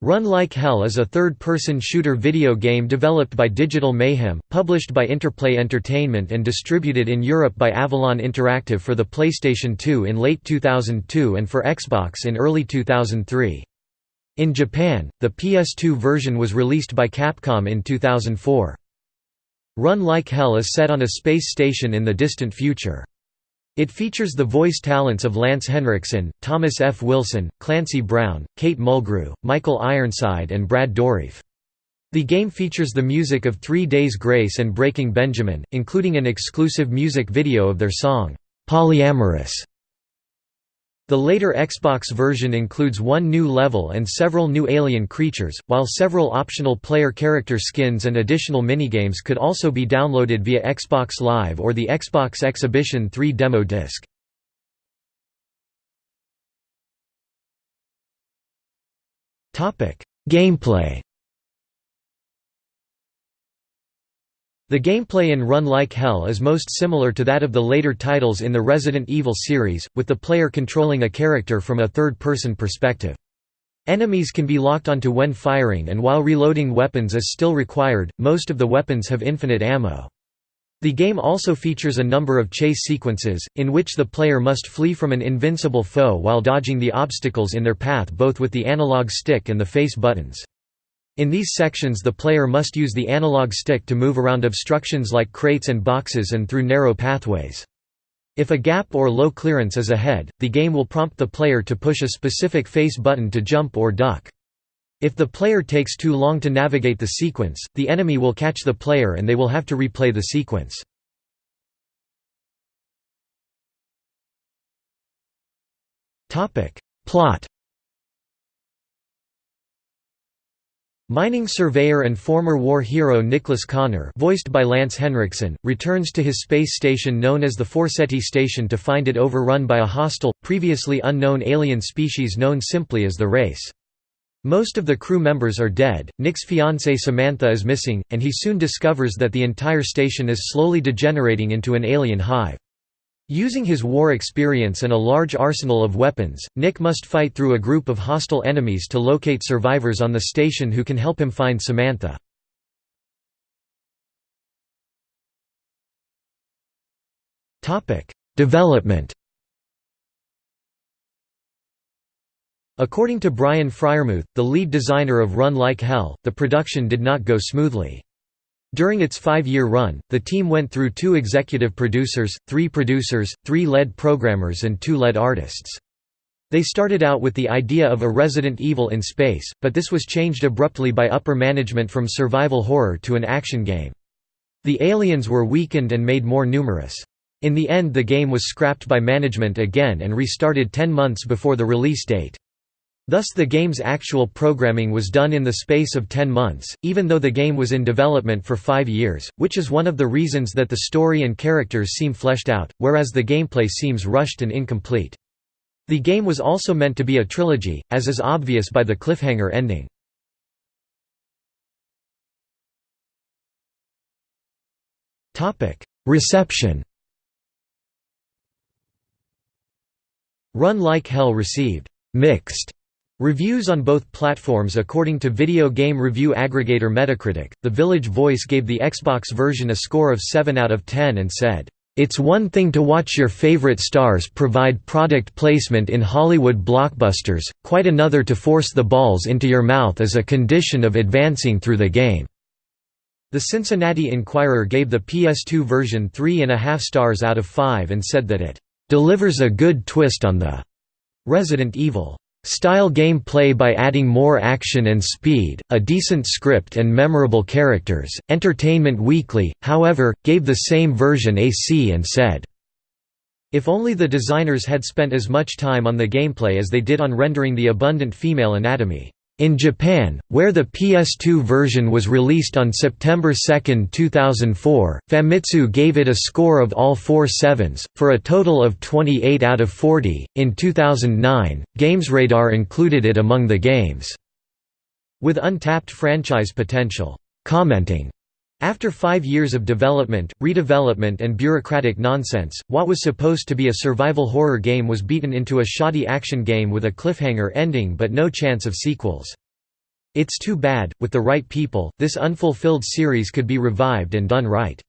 Run Like Hell is a third-person shooter video game developed by Digital Mayhem, published by Interplay Entertainment and distributed in Europe by Avalon Interactive for the PlayStation 2 in late 2002 and for Xbox in early 2003. In Japan, the PS2 version was released by Capcom in 2004. Run Like Hell is set on a space station in the distant future. It features the voice talents of Lance Henriksen, Thomas F. Wilson, Clancy Brown, Kate Mulgrew, Michael Ironside and Brad Dourif. The game features the music of Three Days Grace and Breaking Benjamin, including an exclusive music video of their song, "'Polyamorous' The later Xbox version includes one new level and several new alien creatures, while several optional player character skins and additional minigames could also be downloaded via Xbox Live or the Xbox Exhibition 3 demo disc. Gameplay The gameplay in Run Like Hell is most similar to that of the later titles in the Resident Evil series, with the player controlling a character from a third-person perspective. Enemies can be locked onto when firing and while reloading weapons is still required, most of the weapons have infinite ammo. The game also features a number of chase sequences, in which the player must flee from an invincible foe while dodging the obstacles in their path both with the analog stick and the face buttons. In these sections the player must use the analog stick to move around obstructions like crates and boxes and through narrow pathways. If a gap or low clearance is ahead, the game will prompt the player to push a specific face button to jump or duck. If the player takes too long to navigate the sequence, the enemy will catch the player and they will have to replay the sequence. Plot Mining surveyor and former war hero Nicholas Connor voiced by Lance Henriksen, returns to his space station known as the Forseti Station to find it overrun by a hostile, previously unknown alien species known simply as the Race. Most of the crew members are dead, Nick's fiancée Samantha is missing, and he soon discovers that the entire station is slowly degenerating into an alien hive. Using his war experience and a large arsenal of weapons, Nick must fight through a group of hostile enemies to locate survivors on the station who can help him find Samantha. Development According to Brian Friermuth, the lead designer of Run Like Hell, the production did not go smoothly. During its five-year run, the team went through two executive producers, three producers, three lead programmers and two lead artists. They started out with the idea of a Resident Evil in space, but this was changed abruptly by upper management from survival horror to an action game. The aliens were weakened and made more numerous. In the end the game was scrapped by management again and restarted ten months before the release date. Thus the game's actual programming was done in the space of 10 months, even though the game was in development for five years, which is one of the reasons that the story and characters seem fleshed out, whereas the gameplay seems rushed and incomplete. The game was also meant to be a trilogy, as is obvious by the cliffhanger ending. Reception Run Like Hell received «mixed» Reviews on both platforms According to video game review aggregator Metacritic, The Village Voice gave the Xbox version a score of 7 out of 10 and said, "...it's one thing to watch your favorite stars provide product placement in Hollywood blockbusters, quite another to force the balls into your mouth as a condition of advancing through the game." The Cincinnati Enquirer gave the PS2 version 3.5 stars out of 5 and said that it "...delivers a good twist on the Resident Evil." Style gameplay by adding more action and speed, a decent script and memorable characters. Entertainment Weekly, however, gave the same version a C and said, If only the designers had spent as much time on the gameplay as they did on rendering the abundant female anatomy. In Japan, where the PS2 version was released on September 2, 2004, Famitsu gave it a score of all four sevens, for a total of 28 out of 40. In 2009, GamesRadar included it among the games with untapped franchise potential, commenting, after five years of development, redevelopment and bureaucratic nonsense, what was supposed to be a survival horror game was beaten into a shoddy action game with a cliffhanger ending but no chance of sequels. It's too bad, with the right people, this unfulfilled series could be revived and done right.